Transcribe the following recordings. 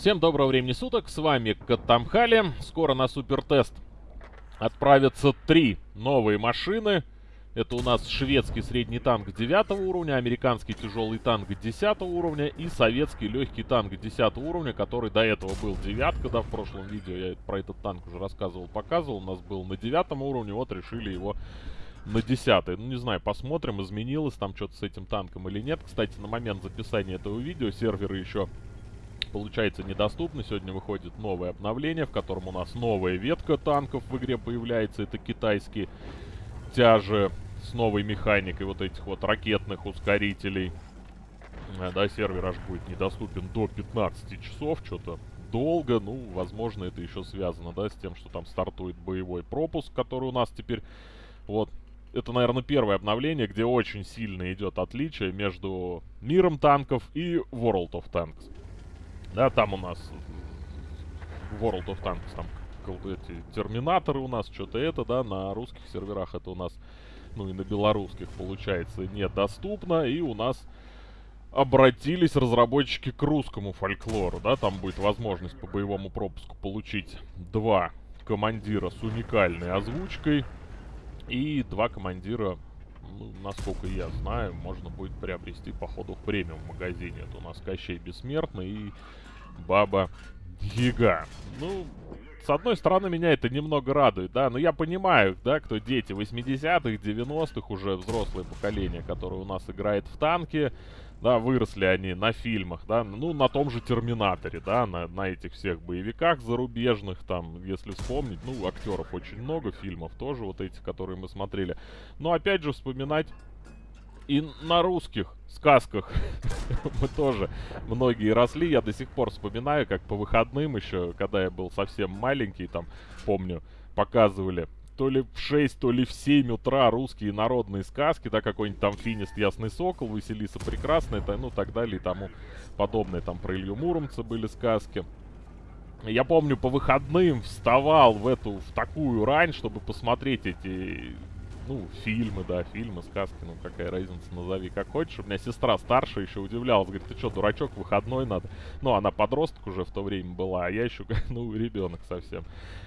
Всем доброго времени суток, с вами Катамхали. Скоро на супертест отправятся три новые машины. Это у нас шведский средний танк 9 уровня, американский тяжелый танк 10 уровня и советский легкий танк 10 уровня, который до этого был девятка, да, в прошлом видео я про этот танк уже рассказывал, показывал. У нас был на 9 уровне, вот решили его на 10 Ну, не знаю, посмотрим, изменилось там что-то с этим танком или нет. Кстати, на момент записания этого видео серверы еще получается недоступны. Сегодня выходит новое обновление, в котором у нас новая ветка танков в игре появляется. Это китайские тяжи с новой механикой вот этих вот ракетных ускорителей. Э, да, сервер аж будет недоступен до 15 часов, что-то долго. Ну, возможно, это еще связано, да, с тем, что там стартует боевой пропуск, который у нас теперь вот это, наверное, первое обновление, где очень сильно идет отличие между миром танков и World of Tanks. Да, там у нас World of Tanks, там эти терминаторы у нас, что-то это, да, на русских серверах это у нас, ну и на белорусских, получается, недоступно. И у нас обратились разработчики к русскому фольклору, да, там будет возможность по боевому пропуску получить два командира с уникальной озвучкой и два командира ну, насколько я знаю, можно будет приобрести, походу, в премиум магазине. Это у нас Кощей Бессмертный и Баба Яга. Ну, с одной стороны, меня это немного радует, да, но я понимаю, да, кто дети 80-х, 90-х, уже взрослое поколение, которое у нас играет в танки, да, выросли они на фильмах, да, ну, на том же Терминаторе, да, на, на этих всех боевиках зарубежных, там, если вспомнить, ну, актеров очень много, фильмов тоже, вот эти, которые мы смотрели. Но, опять же, вспоминать и на русских сказках мы тоже многие росли. Я до сих пор вспоминаю, как по выходным еще, когда я был совсем маленький, там, помню, показывали то ли в 6, то ли в 7 утра русские народные сказки, да, какой-нибудь там Финист Ясный Сокол, Василиса Прекрасная, это, ну, так далее и тому подобное. Там про Илью Муромца были сказки. Я помню, по выходным вставал в эту, в такую рань, чтобы посмотреть эти ну, фильмы, да, фильмы, сказки, ну, какая разница, назови как хочешь. У меня сестра старшая еще удивлялась, говорит, ты что, дурачок, выходной надо? Ну, она подросток уже в то время была, а я еще, ну, ребенок совсем.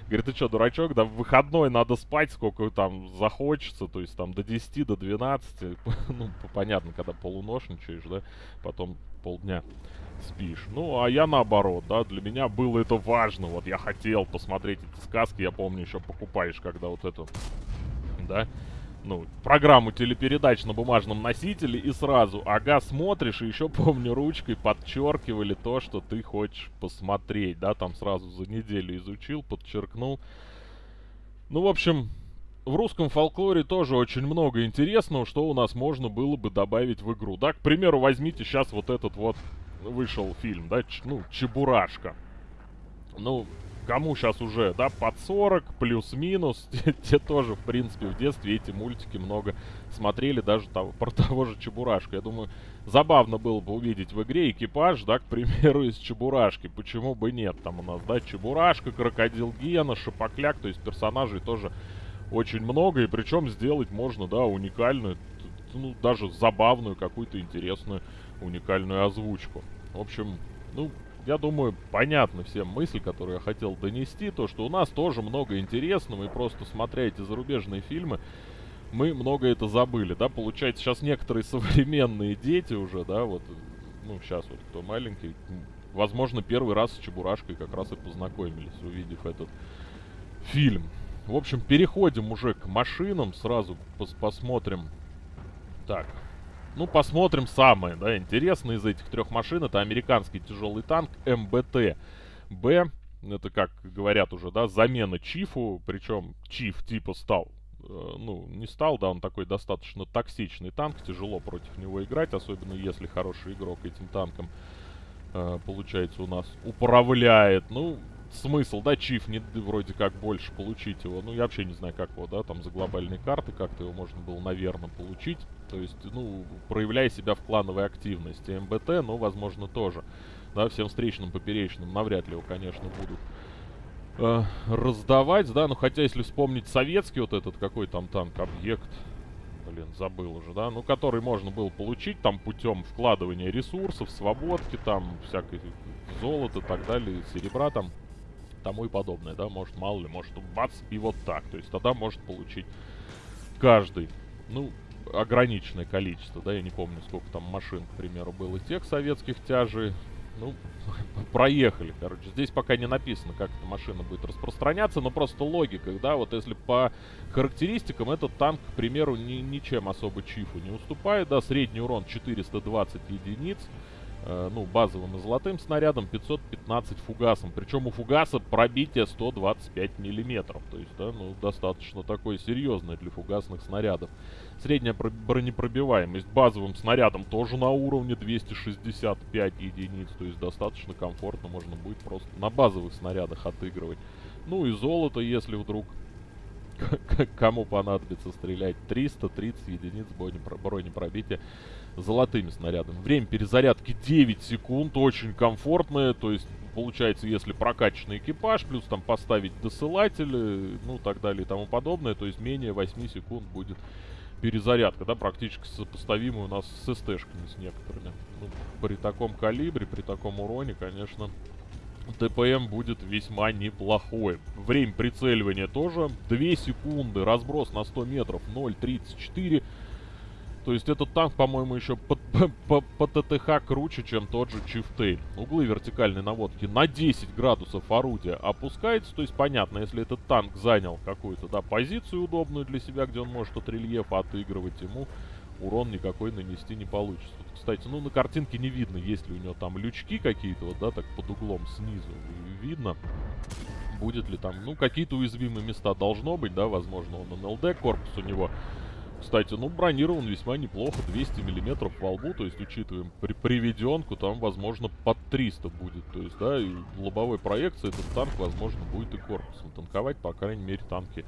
Говорит, ты что, дурачок, да в выходной надо спать, сколько там захочется, то есть там до 10, до 12, ну, понятно, когда полуношничаешь, да, потом полдня спишь. Ну, а я наоборот, да, для меня было это важно, вот я хотел посмотреть эти сказки, я помню, еще покупаешь, когда вот эту, да, ну, программу телепередач на бумажном носителе и сразу, ага, смотришь, и еще, помню, ручкой подчеркивали то, что ты хочешь посмотреть, да, там сразу за неделю изучил, подчеркнул. Ну, в общем, в русском фолклоре тоже очень много интересного, что у нас можно было бы добавить в игру. Да, к примеру, возьмите сейчас вот этот вот вышел фильм, да, ч, ну, Чебурашка. Ну, кому сейчас уже, да, под 40, плюс-минус, те, те тоже, в принципе, в детстве эти мультики много смотрели, даже того, про того же Чебурашку. Я думаю, забавно было бы увидеть в игре экипаж, да, к примеру, из Чебурашки. Почему бы нет? Там у нас, да, Чебурашка, Крокодил Гена, Шапокляк, то есть персонажей тоже очень много, и причем сделать можно, да, уникальную, ну, даже забавную, какую-то интересную, уникальную озвучку. В общем, ну, я думаю, понятна всем мысль, которую я хотел донести, то, что у нас тоже много интересного, и просто смотря эти зарубежные фильмы, мы много это забыли, да, получается, сейчас некоторые современные дети уже, да, вот, ну, сейчас вот кто маленький, возможно, первый раз с Чебурашкой как раз и познакомились, увидев этот фильм. В общем, переходим уже к машинам, сразу пос посмотрим. Так, ну, посмотрим самое, да, интересное из этих трех машин. Это американский тяжелый танк МБТ. Б, это, как говорят уже, да, замена Чифу. Причем Чиф типа стал, э, ну, не стал, да, он такой достаточно токсичный танк. Тяжело против него играть, особенно если хороший игрок этим танком, э, получается, у нас управляет. Ну, смысл, да, чиф не вроде как больше получить его. Ну, я вообще не знаю, как его, да, там за глобальные карты как-то его можно было, наверное, получить. То есть, ну, проявляя себя в клановой активности. МБТ, ну, возможно, тоже. Да, всем встречным, поперечным навряд ли его, конечно, будут э, раздавать, да. Но хотя, если вспомнить советский вот этот, какой там танк, объект, блин, забыл уже, да, ну, который можно было получить там путем вкладывания ресурсов, свободки, там, всякой золота и так далее, серебра там, тому и подобное, да, может, мало ли, может, бац, и вот так, то есть тогда может получить каждый, ну, ограниченное количество, да, я не помню, сколько там машин, к примеру, было тех советских тяжей, ну, проехали, короче. Здесь пока не написано, как эта машина будет распространяться, но просто логика, да, вот если по характеристикам этот танк, к примеру, ни, ничем особо Чифу не уступает, да, средний урон 420 единиц, э, ну, базовым и золотым снарядом, 515 фугасом. Причем у фугаса пробитие 125 миллиметров, то есть, да, ну, достаточно такое серьезное для фугасных снарядов. Средняя бронепробиваемость базовым снарядом тоже на уровне 265 единиц. То есть достаточно комфортно можно будет просто на базовых снарядах отыгрывать. Ну и золото, если вдруг кому понадобится стрелять. 330 единиц бронепробития золотыми снарядами. Время перезарядки 9 секунд, очень комфортное. То есть получается, если прокачанный экипаж, плюс там поставить досылатели, ну так далее и тому подобное, то есть менее 8 секунд будет перезарядка, да, практически сопоставимая у нас с СТ-шками с некоторыми. Ну, при таком калибре, при таком уроне, конечно, ТПМ будет весьма неплохой. Время прицеливания тоже 2 секунды, разброс на 100 метров 0.34 то есть этот танк, по-моему, еще по, по, по ТТХ круче, чем тот же Чифтейн. Углы вертикальной наводки на 10 градусов орудия опускается. То есть понятно, если этот танк занял какую-то да, позицию удобную для себя, где он может от рельефа отыгрывать, ему урон никакой нанести не получится. Вот, кстати, ну на картинке не видно, есть ли у него там лючки какие-то, вот, да, так под углом снизу видно. Будет ли там, ну, какие-то уязвимые места должно быть, да, возможно, он НЛД, корпус у него кстати, ну, бронирован весьма неплохо, 200 миллиметров во лбу, то есть, учитываем при приведенку, там, возможно, под 300 будет, то есть, да, и в лобовой проекции этот танк, возможно, будет и корпусом танковать, по крайней мере, танки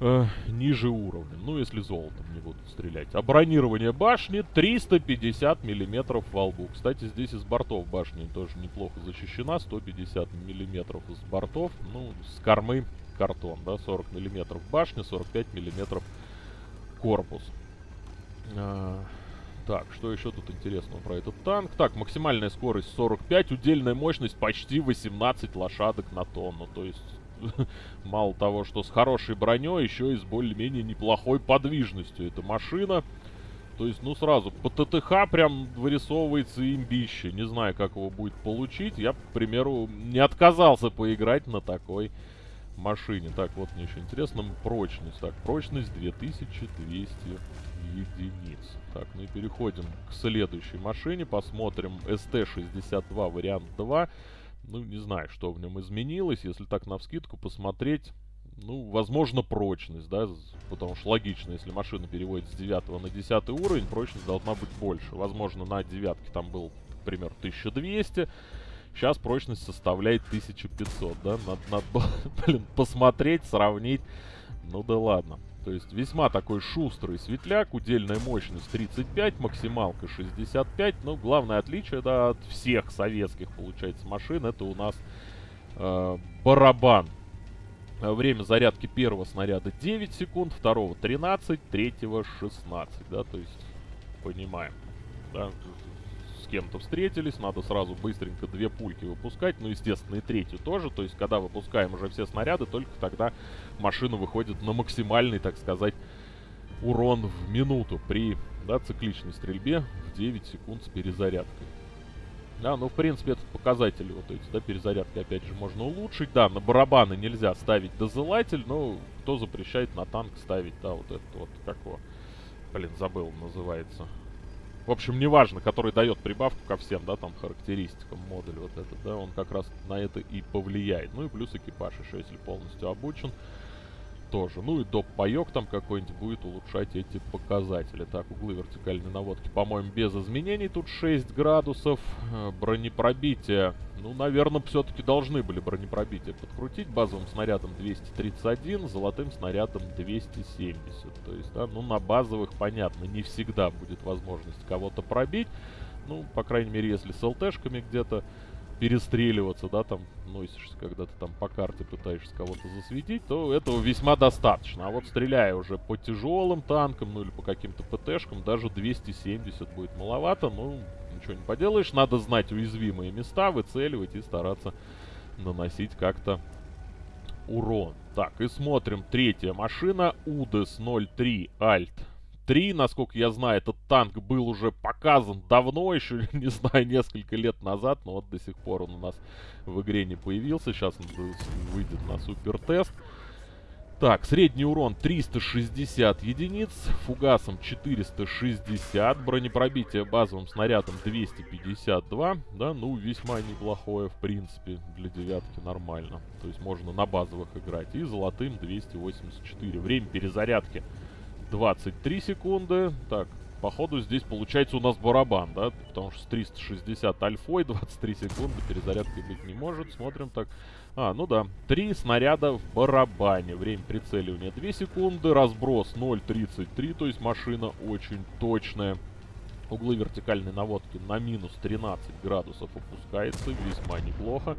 э, ниже уровня, ну, если золотом не будут стрелять. А бронирование башни 350 миллиметров во лбу. Кстати, здесь из бортов башни тоже неплохо защищена, 150 миллиметров из бортов, ну, с кормы картон, да, 40 миллиметров башня, 45 миллиметров корпус. А, так, что еще тут интересного про этот танк? Так, максимальная скорость 45, удельная мощность почти 18 лошадок на тонну. То есть, мало того, что с хорошей броней, еще и с более-менее неплохой подвижностью. Эта машина, то есть, ну, сразу, по ТТХ прям вырисовывается имбище. Не знаю, как его будет получить. Я, к примеру, не отказался поиграть на такой машине. Так, вот мне еще интересно, прочность. Так, прочность 2200 единиц. Так, ну и переходим к следующей машине. Посмотрим ST-62 вариант 2. Ну, не знаю, что в нем изменилось. Если так на вскидку посмотреть, ну, возможно, прочность, да, потому что логично, если машина переводит с 9 на 10 уровень, прочность должна быть больше. Возможно, на девятке там был, например, 1200, Сейчас прочность составляет 1500, да? Надо, надо блин, посмотреть, сравнить. Ну да ладно. То есть весьма такой шустрый светляк, удельная мощность 35, максималка 65. Ну, главное отличие, да, от всех советских, получается, машин, это у нас э, барабан. Время зарядки первого снаряда 9 секунд, второго 13, третьего 16, да, то есть понимаем, да, с кем-то встретились, надо сразу быстренько две пульки выпускать, ну, естественно, и третью тоже, то есть, когда выпускаем уже все снаряды, только тогда машина выходит на максимальный, так сказать, урон в минуту при, да, цикличной стрельбе в 9 секунд с перезарядкой. Да, ну, в принципе, этот показатель вот эти, да, перезарядки, опять же, можно улучшить. Да, на барабаны нельзя ставить дозылатель, но кто запрещает на танк ставить, да, вот этот вот, как его, блин, забыл, называется. В общем, неважно, который дает прибавку ко всем, да, там, характеристикам модуль вот этот, да, он как раз на это и повлияет. Ну и плюс экипаж еще, если полностью обучен тоже. Ну и доп-паек там какой-нибудь будет улучшать эти показатели. Так, углы вертикальной наводки, по-моему, без изменений. Тут 6 градусов. Э, бронепробитие. Ну, наверное, все-таки должны были бронепробитие подкрутить. Базовым снарядом 231, золотым снарядом 270. То есть, да, ну, на базовых, понятно, не всегда будет возможность кого-то пробить. Ну, по крайней мере, если с ЛТшками где-то перестреливаться, да, там, носишься, когда ты там по карте пытаешься кого-то засветить, то этого весьма достаточно. А вот стреляя уже по тяжелым танкам, ну или по каким-то ПТшкам, даже 270 будет маловато, ну, ничего не поделаешь. Надо знать уязвимые места, выцеливать и стараться наносить как-то урон. Так, и смотрим. Третья машина. УДС 03 Альт 3, насколько я знаю, этот танк был уже показан давно, еще, не знаю, несколько лет назад, но вот до сих пор он у нас в игре не появился. Сейчас он выйдет на супер тест. Так, средний урон 360 единиц, фугасом 460, бронепробитие базовым снарядом 252, да, ну, весьма неплохое, в принципе, для девятки нормально. То есть можно на базовых играть. И золотым 284. Время перезарядки 23 секунды. Так, походу здесь получается у нас барабан, да? Потому что с 360 альфой 23 секунды перезарядки быть не может. Смотрим так. А, ну да. Три снаряда в барабане. Время прицеливания 2 секунды. Разброс 0.33, то есть машина очень точная. Углы вертикальной наводки на минус 13 градусов опускается. Весьма неплохо.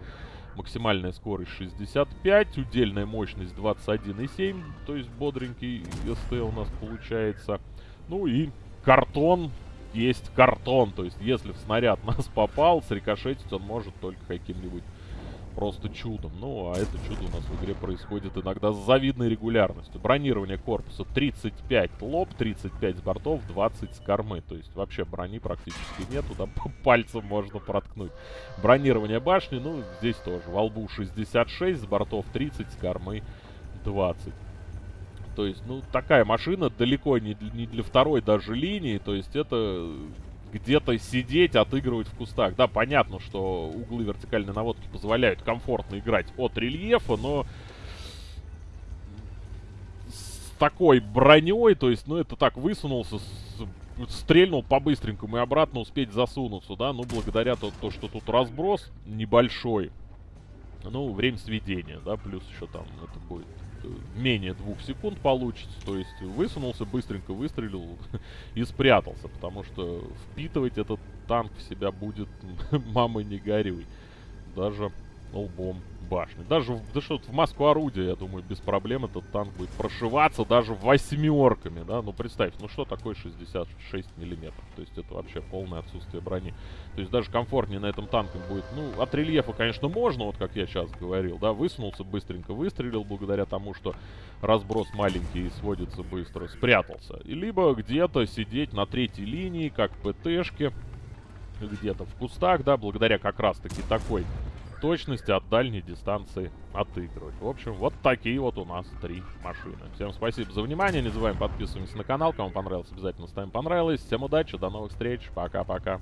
Максимальная скорость 65, удельная мощность 21,7, то есть бодренький СТ у нас получается. Ну и картон есть картон, то есть если в снаряд нас попал, срикошетить он может только каким-нибудь просто чудом. Ну, а это чудо у нас в игре происходит иногда с завидной регулярностью. Бронирование корпуса 35 лоб, 35 с бортов, 20 с кормы. То есть вообще брони практически нет, туда пальцем можно проткнуть. Бронирование башни, ну, здесь тоже. Во лбу 66, с бортов 30, с кормы 20. То есть, ну, такая машина далеко не, не для второй даже линии. То есть это где-то сидеть, отыгрывать в кустах. Да, понятно, что углы вертикальной наводки позволяют комфортно играть от рельефа, но с такой броней, то есть, ну, это так, высунулся, стрельнул по-быстренькому и обратно успеть засунуться, да, ну, благодаря то, то, что тут разброс небольшой, ну, время сведения, да, плюс еще там это будет менее двух секунд получится. То есть высунулся, быстренько выстрелил и спрятался. Потому что впитывать этот танк в себя будет мама не горюй. Даже лбом башни. Даже да что в маску орудия, я думаю, без проблем этот танк будет прошиваться даже восьмерками, да. Ну, представь, ну что такое 66 миллиметров? То есть это вообще полное отсутствие брони. То есть даже комфортнее на этом танке будет. Ну, от рельефа, конечно, можно, вот как я сейчас говорил, да. Высунулся, быстренько выстрелил, благодаря тому, что разброс маленький и сводится быстро. Спрятался. И либо где-то сидеть на третьей линии, как ПТшки, где-то в кустах, да, благодаря как раз-таки такой точности от дальней дистанции отыгрывать. В общем, вот такие вот у нас три машины. Всем спасибо за внимание. Не забываем подписываться на канал. Кому понравилось, обязательно ставим понравилось. Всем удачи, до новых встреч. Пока-пока.